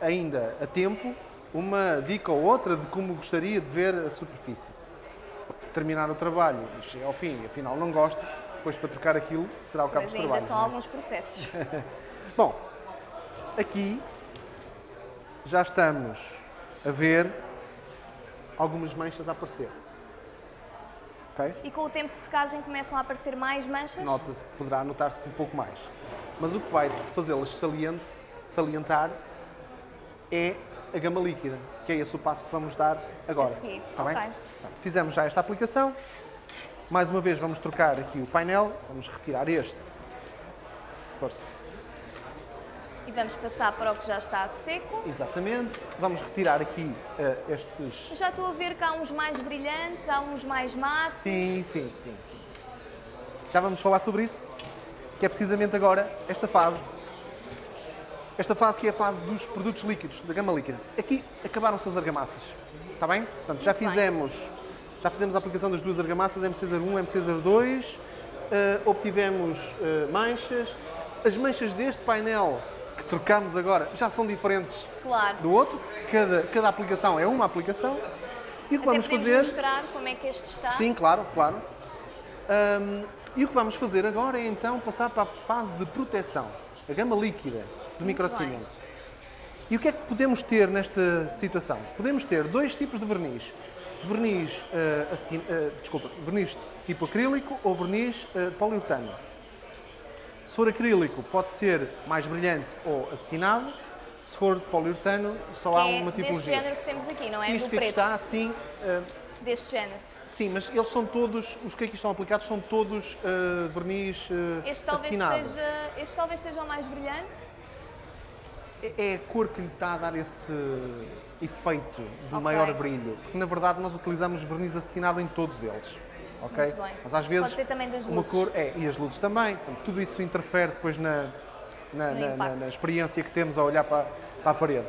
ainda a tempo, uma dica ou outra de como gostaria de ver a superfície. Porque se terminar o trabalho e ao fim e afinal não gosta, depois para trocar aquilo será o cabo de ainda trabalho. são não é? alguns processos. (laughs) Bom, aqui já estamos a ver algumas manchas a aparecer. Ok? E com o tempo de secagem começam a aparecer mais manchas? Nota-se, poderá notar-se um pouco mais. Mas o que vai fazê-las salientar é a gama líquida, que é esse o passo que vamos dar agora. A seguir, Está bem? ok. Portanto, Fizemos já esta aplicação. Mais uma vez vamos trocar aqui o painel, vamos retirar este. Força. E vamos passar para o que já está seco. Exatamente. Vamos retirar aqui eh, estes. Já estou a ver que há uns mais brilhantes, há uns mais matos. Sim, sim, sim, sim. Já vamos falar sobre isso, que é precisamente agora esta fase. Esta fase que é a fase dos produtos líquidos, da gama líquida. Aqui acabaram-se as argamassas. Está bem? Portanto, já Muito bem. Já fizemos a aplicação das duas argamassas, MC01, MC02. eh, obtivemos eh, manchas. As manchas deste painel que trocamos agora já são diferentes Claro. do outro. Cada, cada aplicação é uma aplicação. E o que Até vamos fazer. mostrar como é que este está. Sim, claro, claro. Hum, e o que vamos fazer agora é então passar para a fase de proteção, a gama líquida do microcimento. E o que é que podemos ter nesta situação? Podemos ter dois tipos de verniz. Verniz, eh, acetin- eh, desculpa, verniz tipo acrílico ou verniz eh, poliuretano. Se for acrílico, pode ser mais brilhante ou acetinado. Se for de poliuretano, só há é uma deste tipologia. género que temos aqui, não é? Isto Do aqui preto. está assim, eh, Deste género. Sim, mas eles são todos, os que aqui estão aplicados são todos uh, verniz uh, Este talvez, seja, este talvez seja o mais brilhante. É, é a cor que lhe está a dar esse efeito do Ok. maior brilho. Porque na verdade nós utilizamos verniz acetinado em todos eles. Ok? Mas às vezes uma cor é e as luzes também. Portanto, tudo isso interfere depois na, na, na- na- experiência que temos a olhar para, para a parede.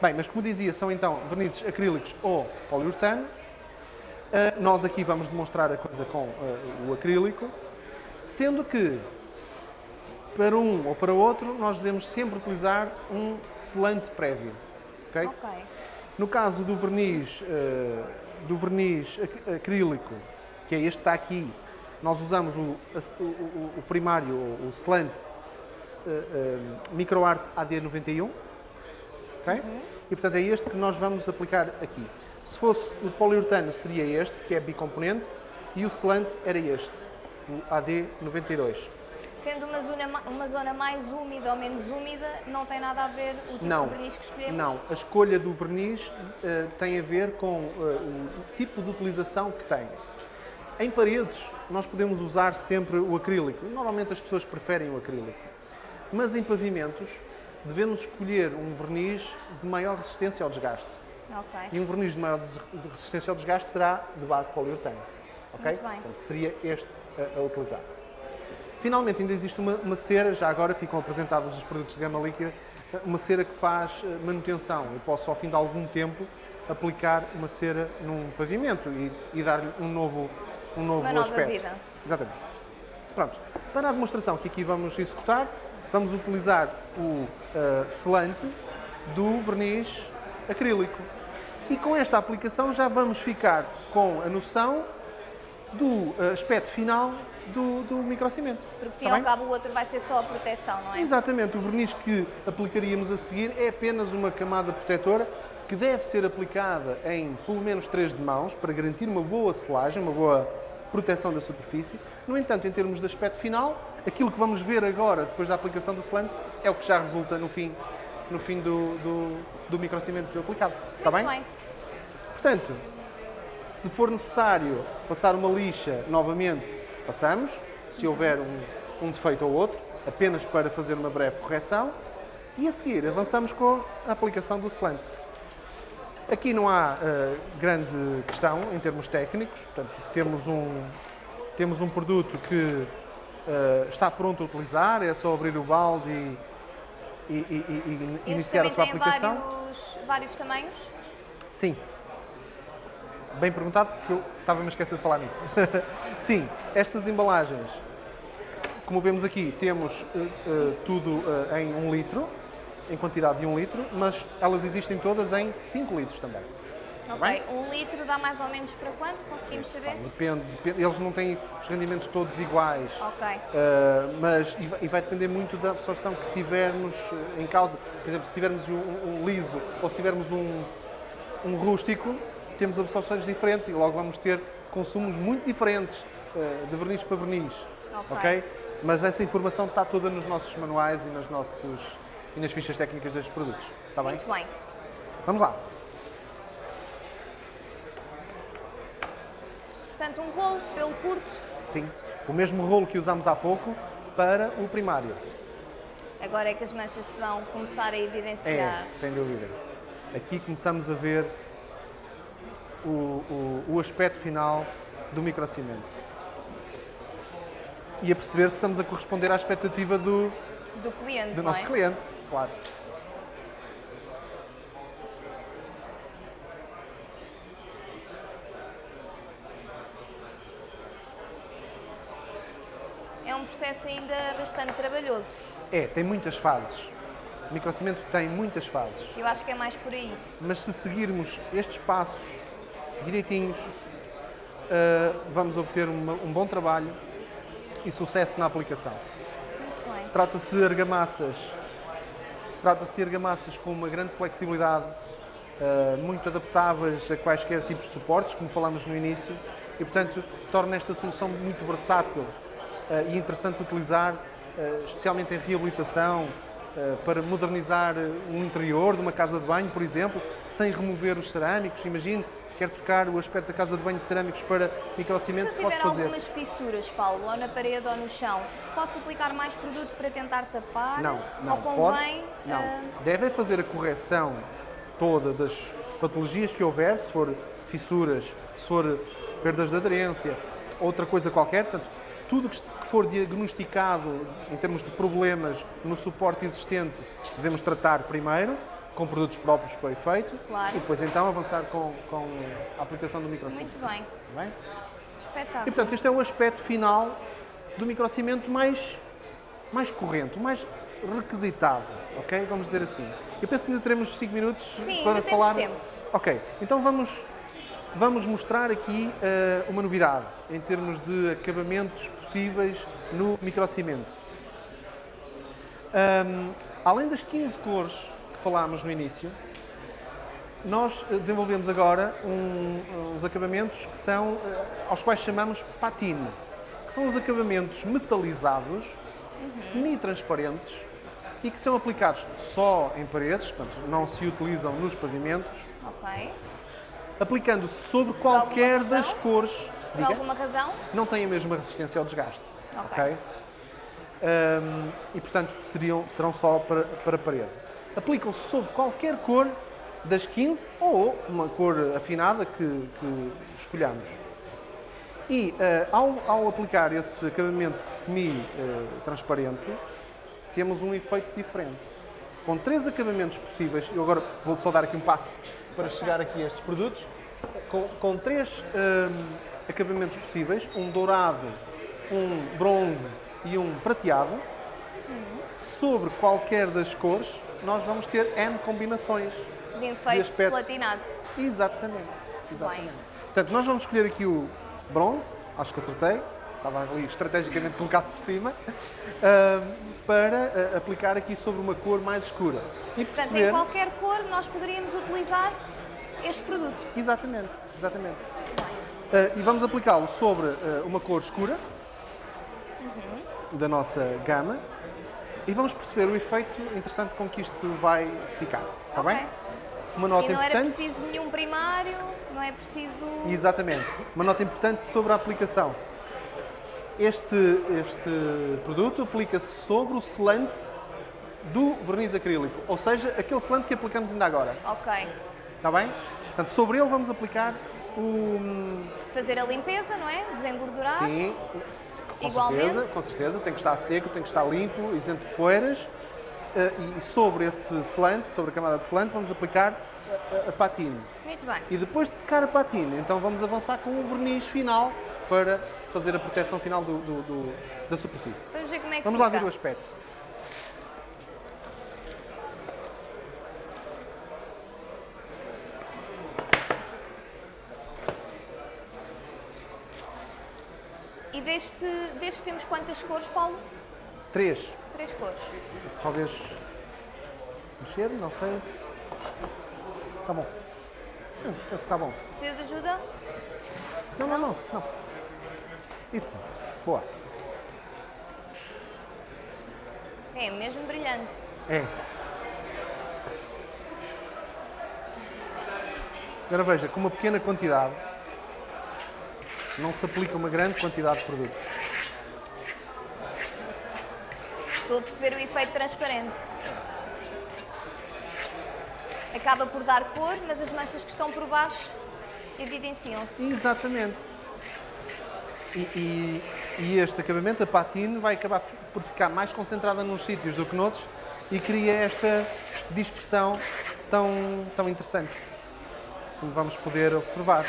Bem, mas como dizia, são então vernizes acrílicos ou poliuretano. Uh, nós aqui vamos demonstrar a coisa com uh, o acrílico, sendo que para um ou para outro nós devemos sempre utilizar um selante prévio. ok? Ok. No caso do verniz, uh, do verniz ac- acrílico, que é este que está aqui, nós usamos o, o- o- primário, o, selante uh, uh, MicroArt AD91, ok? E portanto é este que nós vamos aplicar aqui. Se fosse o poliuretano seria este, que é bicomponente, e o selante era este, o AD92. Sendo uma zona, ma- uma zona mais úmida ou menos úmida, não tem nada a ver o tipo Não, de verniz que escolhemos? não. A escolha do verniz eh, tem a ver com eh, o tipo de utilização que tem. Em paredes, nós podemos usar sempre o acrílico. Normalmente as pessoas preferem o acrílico. Mas em pavimentos, devemos escolher um verniz de maior resistência ao desgaste. Ok. E um verniz de maior resistência ao desgaste será de base poliuretano. Ok? Muito bem. Portanto, seria este a, a utilizar. Finalmente, ainda existe uma, uma cera, já agora ficam apresentados os produtos de gama líquida, uma cera que faz eh, manutenção. Eu posso, ao fim de algum tempo, aplicar uma cera num pavimento e, e dar-lhe um novo, um novo Uma nova aspecto. vida. Exatamente. Pronto. Para a demonstração que aqui vamos executar, vamos utilizar o eh, selante do verniz acrílico. E com esta aplicação já vamos ficar com a noção do eh, aspecto final do, do microcimento. Porque, fim Está ao bem? cabo, o outro vai ser só a proteção, não é? Exatamente, o verniz que aplicaríamos a seguir é apenas uma camada protetora que deve ser aplicada em pelo menos três de mãos para garantir uma boa selagem, uma boa proteção da superfície. No entanto, em termos de aspecto final, aquilo que vamos ver agora, depois da aplicação do selant, é o que já resulta no fim, no fim do, do, do microcimento aplicado. Está Muito bem? Portanto, se for necessário passar uma lixa novamente, passamos. Se houver um, um defeito ou outro, apenas para fazer uma breve correção. E a seguir, avançamos com a aplicação do selant. Aqui não há uh, grande questão em termos técnicos, portanto, temos um, temos um produto que uh, está pronto a utilizar, é só abrir o balde e, e, e, e iniciar a sua aplicação. Vários, vários tamanhos? Sim. Bem perguntado, porque eu estava-me a esquecer de falar nisso. (laughs) Sim, estas embalagens, como vemos aqui, temos uh, uh, tudo uh, em um litro, em quantidade de um litro, mas elas existem todas em 5 litros também. Ok, um litro dá mais ou menos para quanto? Conseguimos saber? depende, depende, eles não têm os rendimentos todos iguais. Ok. Uh, mas e vai depender muito da absorção que tivermos em causa. Por exemplo, se tivermos um, um liso ou se tivermos um, um rústico, temos absorções diferentes e logo vamos ter consumos muito diferentes uh, de verniz para verniz. Ok. okay? Mas essa informação está toda nos nossos manuais e nos nossos e nas fichas técnicas destes produtos. Está bem? Muito bem. Vamos lá. Portanto, um rolo pelo curto. Sim, o mesmo rolo que usámos há pouco para o primário. Agora é que as manchas se vão começar a evidenciar. É, sem dúvida. Aqui começamos a ver o, o, o aspecto final do microcimento. E a perceber se estamos a corresponder à expectativa do, do cliente, do nosso é? cliente claro. É um processo ainda bastante trabalhoso. É, tem muitas fases. O microcimento tem muitas fases. Eu acho que é mais por aí. Mas se seguirmos estes passos direitinhos, uh, vamos obter uma, um bom trabalho e sucesso na aplicação. Trata-se de argamassas Trata-se de argamassas com uma grande flexibilidade, uh, muito adaptáveis a quaisquer tipos de suportes, como falámos no início, e portanto torna esta solução muito versátil uh, e interessante de utilizar, especialmente em reabilitação, para modernizar um interior de uma casa de banho, por exemplo, sem remover os cerâmicos. Imagine quer trocar o aspecto da casa de banho de cerâmicos para microcimento, pode fazer. Se tiver algumas fissuras, Paulo, ou na parede ou no chão, posso aplicar mais produto para tentar tapar? Não, não. Ou convém... Pode, não. Uh... Deve fazer a correção toda das patologias que houver, se for fissuras, se for perdas de aderência, outra coisa qualquer, portanto, tudo que for diagnosticado em termos de problemas no suporte existente, devemos tratar primeiro com produtos próprios para o efeito claro. e depois então avançar com, com a aplicação do microcimento. Muito bem. bem? Espetáculo. E portanto, este é o aspecto final do microcimento mais, mais corrente, mais requisitado, ok? Vamos dizer assim. Eu penso que ainda teremos 5 minutos Sim, para ainda falar. Temos tempo. Ok, então vamos, vamos mostrar aqui uh, uma novidade em termos de acabamentos possíveis no microcimento. Um, além das 15 cores falámos no início, nós eh, desenvolvemos agora um, uns acabamentos que são, eh, aos quais chamamos patine, que são os acabamentos metalizados, uhum. semi-transparentes e que são aplicados só em paredes, portanto não se utilizam nos pavimentos. Ok. Aplicando-se sobre qualquer das cores. Por Diga, alguma razão? Não tem a mesma resistência ao desgaste. Ok. okay? Um, e portanto seriam, serão só para, para parede aplicam-se sobre qualquer cor das 15 ou uma cor afinada que, que escolhamos. E uh, ao, ao, aplicar esse acabamento semi-transparente, uh, temos um efeito diferente. Com três acabamentos possíveis, eu agora vou só dar aqui um passo para chegar aqui a estes produtos, com, com três uh, acabamentos possíveis, um dourado, um bronze e um prateado, uhum. sobre qualquer das cores, nós vamos ter N combinações de efeito de platinado. Exatamente. Exatamente. Portanto, nós vamos escolher aqui o bronze, acho que acertei, estava ali estrategicamente colocado por cima, uh, para uh, aplicar aqui sobre uma cor mais escura. E Portanto, perceber... em qualquer cor nós poderíamos utilizar este produto. Exatamente, exatamente. Uh, e vamos aplicá-lo sobre uma cor escura, da nossa gama e vamos perceber o efeito interessante com que isto vai ficar. Está Ok. bem? Uma nota E não era importante. preciso nenhum primário, não é preciso. Exatamente. Uma nota importante sobre a aplicação. Este, este produto aplica-se sobre o selante do verniz acrílico, ou seja, aquele selante que aplicamos ainda agora. Ok. Está bem? Portanto, sobre ele vamos aplicar o. Fazer a limpeza, não é? Desengordurar. Sim, com Igualmente. certeza, com certeza. Tem que estar seco, tem que estar limpo, isento de poeiras. Eh, E sobre esse selante, sobre a camada de selante, vamos aplicar a, a, a patina. Muito bem. E depois de secar a patina, então vamos avançar com o verniz final para fazer a proteção final do- do- do- da superfície. Vamos ver como é que Vamos lá fica. ver o aspecto. Deste, deste temos quantas cores, Paulo? Três. Três cores. Talvez mexer, não sei. Está bom. Esse está bom. Precisa de ajuda? Não, não, não, não. Isso. Boa. É mesmo brilhante. É. Agora veja, com uma pequena quantidade, não se aplica uma grande quantidade de produto. Estou a perceber o efeito transparente. Acaba por dar cor, mas as manchas que estão por baixo evidenciam-se. Exatamente. E, e- e este acabamento, a patine, vai acabar por ficar mais concentrada nos sítios do que noutros e cria esta dispersão tão, tão interessante, como vamos poder observar.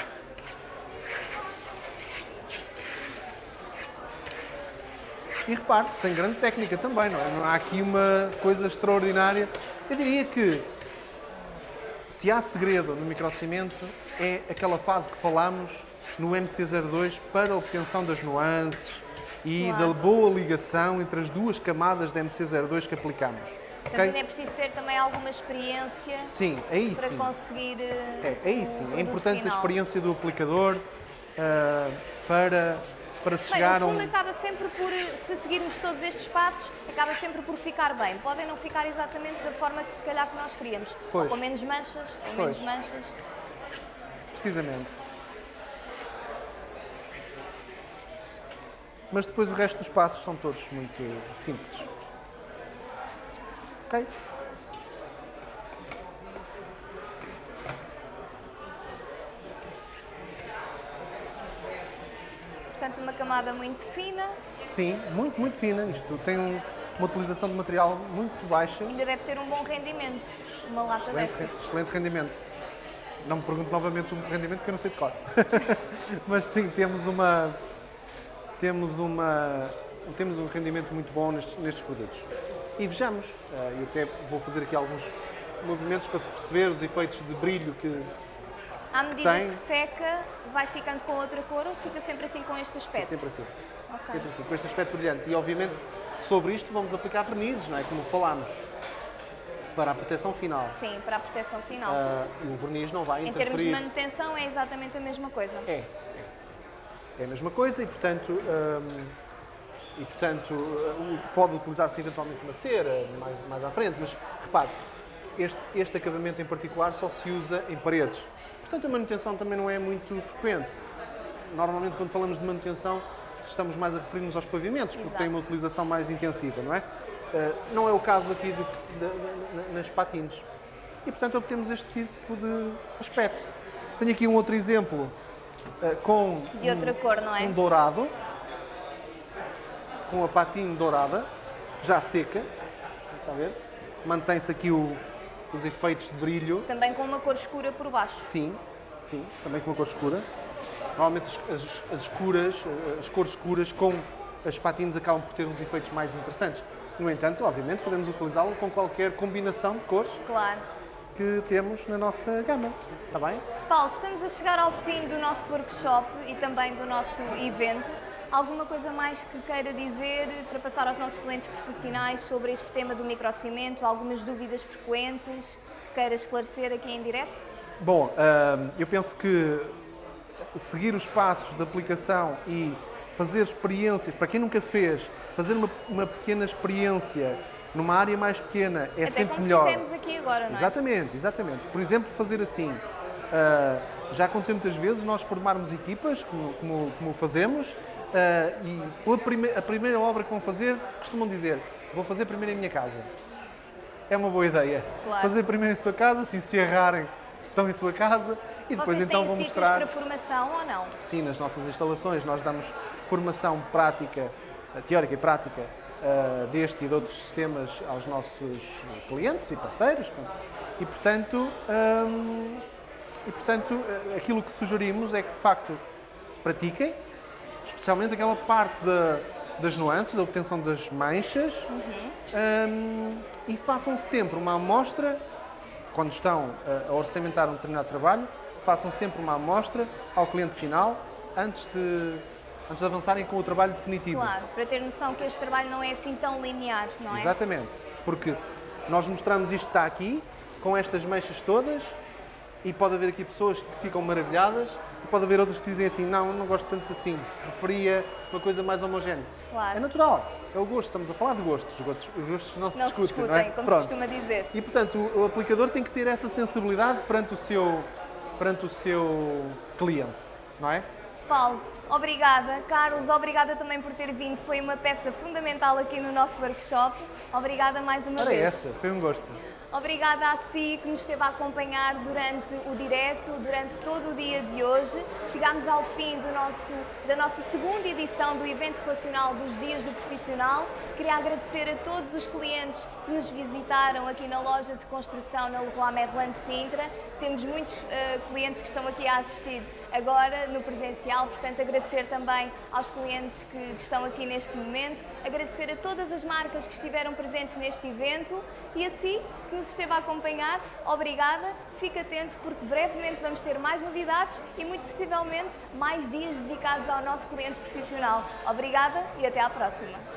E repare, sem grande técnica também, não é? Não há aqui uma coisa extraordinária. Eu diria que se há segredo no microcimento, é aquela fase que falámos no MC02 para a obtenção das nuances e Claro. da boa ligação entre as duas camadas de MC02 que aplicamos. Portanto, ok? ainda é preciso ter também alguma experiência Sim, aí para sim. conseguir. eh, É, aí o sim. É importante a final. experiência do aplicador ah, para, para se Bem, chegar no a um. fundo acaba sempre por, se seguirmos todos estes passos, acaba sempre por ficar bem. Podem não ficar exatamente da forma que se calhar que nós queríamos. Ou Pois. com menos manchas, ou Pois. menos manchas. Precisamente. Mas depois o resto dos passos são todos muito simples. Ok? Portanto, uma camada muito fina, Sim, muito, muito fina. Isto tem um- uma utilização de material muito baixa. ainda deve ter um bom rendimento. Uma lata Excelente, destas. excelente rendimento. Não me pergunto novamente o rendimento que eu não sei de cor. (laughs) Mas sim, temos uma temos uma temos um rendimento muito bom nestes, nestes produtos. E vejamos, eh, eu até vou fazer aqui alguns movimentos para se perceber os efeitos de brilho que À medida Tem. que seca, vai ficando com outra cor ou fica sempre assim com este é aspecto? sempre assim. Ok. Sempre assim, com este aspecto brilhante. E obviamente sobre isto vamos aplicar vernizes, não é? Como falámos. Para a proteção final. Sim, para a proteção final. Ah, e o verniz não vai em termos de interferir. manutenção, é exatamente a mesma coisa. É, é. É a mesma coisa e, portanto, hum, e, portanto uh, pode utilizar-se eventualmente uma cera mais, mais à frente, mas repare, este, este acabamento em particular só se usa em paredes. Portanto, a manutenção também não é muito frequente. Normalmente, quando falamos de manutenção, estamos mais a referir-nos aos pavimentos, porque Exato. têm uma utilização mais intensiva, não é? Uh, não é o caso aqui do- da- nas patins. E, portanto, obtemos este tipo de aspecto. Tenho aqui um outro exemplo uh, com De outra cor, não é? um dourado, com a patinha dourada, já seca, está a ver? Mantém-se aqui o- os efeitos de brilho, Também com uma cor escura por baixo. sim, sim, também com uma cor escura. Normalmente as, as- as escuras, as cores escuras com as patinhas acabam por ter uns efeitos mais interessantes. No entanto, obviamente, podemos utilizá-lo com qualquer combinação de cores Claro. que temos na nossa gama, está bem? Paulo, estamos a chegar ao fim do nosso workshop e também do nosso evento. Alguma coisa mais que queira dizer para passar aos nossos clientes profissionais sobre este tema do microcimento? Algumas dúvidas frequentes que queira esclarecer aqui em direto? Bom, hum, eu penso que seguir os passos de aplicação e fazer experiências, para quem nunca fez, fazer uma, uma pequena experiência numa área mais pequena é Até sempre como melhor. fizemos aqui agora, não é? Exatamente, exatamente. Por exemplo, fazer assim. ah, já aconteceu muitas vezes nós formarmos equipas, como, como, como fazemos, ah, e prime- a primeira obra que vão fazer, costumam dizer: vou fazer primeiro em minha casa. É uma boa ideia. Claro. Fazer primeiro em sua casa, assim, se errarem, estão em sua casa, e depois Vocês então têm vão mostrar. para formação ou não? Sim, nas nossas instalações nós damos formação prática, eh, teórica e prática eh, deste e de outros sistemas aos nossos clientes e parceiros. E portanto, hum, e, portanto eh, aquilo que sugerimos é que de facto pratiquem, especialmente aquela parte da- das nuances, da obtenção das manchas, hum, e façam sempre uma amostra quando estão a orçamentar um determinado trabalho, façam sempre uma amostra ao cliente final antes de, antes de avançarem com o trabalho definitivo. Claro, para ter noção que este trabalho não é assim tão linear, não é? Exatamente. Porque nós mostramos isto que está aqui, com estas manchas todas, e pode haver aqui pessoas que ficam maravilhadas, e pode haver outras que dizem assim, não, não gosto tanto assim, preferia uma coisa mais homogénea. Claro. É natural, é o gosto, estamos a falar de gostos, os gostos, os gostos não se Não se discutem, discutem, não é? como Pronto. se costuma dizer. E portanto, o, aplicador tem que ter essa sensibilidade perante o seu, perante o seu cliente, não é? Paulo, obrigada. Carlos, obrigada também por ter vindo. Foi uma peça fundamental aqui no nosso workshop. Obrigada mais uma Era vez. essa, foi um gosto. Obrigada a si que nos esteve a acompanhar durante o direto, durante todo o dia de hoje. Chegámos ao fim nosso, da nossa segunda edição do evento relacional dos Dias do Profissional. Queria agradecer a todos os clientes que nos visitaram aqui na loja de construção na Leroy Merlin Sintra. Temos muitos eh, clientes que estão aqui a assistir agora no presencial, portanto agradecer também aos clientes que, estão aqui neste momento, agradecer a todas as marcas que estiveram presentes neste evento e a si que nos esteve a acompanhar, obrigada, fique atento porque brevemente vamos ter mais novidades e muito possivelmente mais dias dedicados ao nosso cliente profissional. Obrigada e até à próxima.